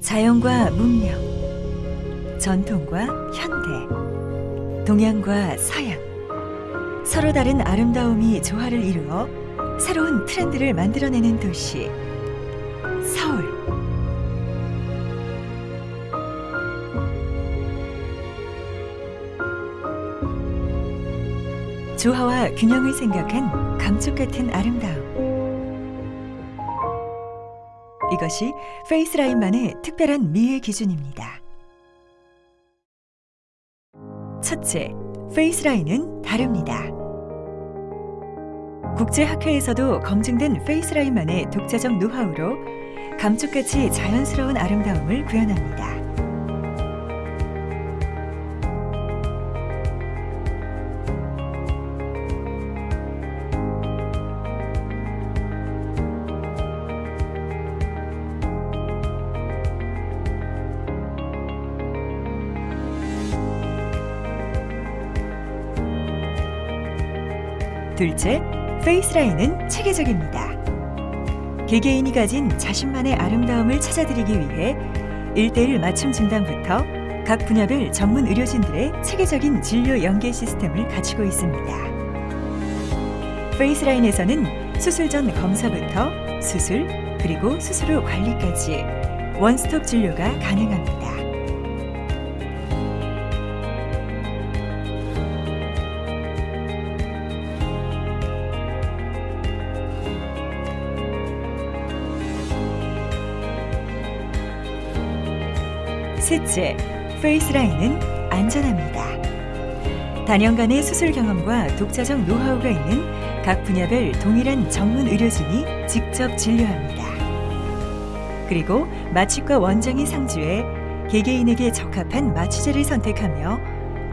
자연과 문명, 전통과 현대, 동양과 서양, 서로 다른 아름다움이 조화를 이루어 새로운 트렌드를 만들어내는 도시, 서울. 조화와 균형을 생각한 감쪽 같은 아름다움. 이것이 페이스라인만의 특별한 미의 기준입니다. 첫째, 페이스라인은 다릅니다. 국제학회에서도 검증된 페이스라인만의 독자적 노하우로 감쪽같이 자연스러운 아름다움을 구현합니다. 둘째, 페이스라인은 체계적입니다. 개개인이 가진 자신만의 아름다움을 찾아드리기 위해 1대1 맞춤 진단부터 각 분야별 전문 의료진들의 체계적인 진료 연계 시스템을 갖추고 있습니다. 페이스라인에서는 수술 전 검사부터 수술, 그리고 수술 후 관리까지 원스톱 진료가 가능합니다. 셋째, 페이스라인은 안전합니다. 단연간의 수술 경험과 독자적 노하우가 있는 각 분야별 동일한 전문 의료진이 직접 진료합니다. 그리고 마취과 원장이 상주해 개개인에게 적합한 마취제를 선택하며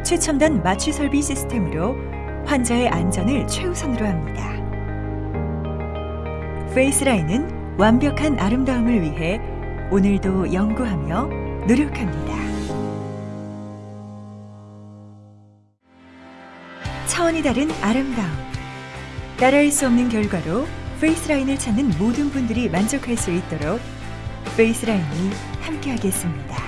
최첨단 마취 설비 시스템으로 환자의 안전을 최우선으로 합니다. 페이스라인은 완벽한 아름다움을 위해 오늘도 연구하며 노력합니다. 차원이 다른 아름다움. 따라할 수 없는 결과로 페이스라인을 찾는 모든 분들이 만족할 수 있도록 페이스라인이 함께하겠습니다.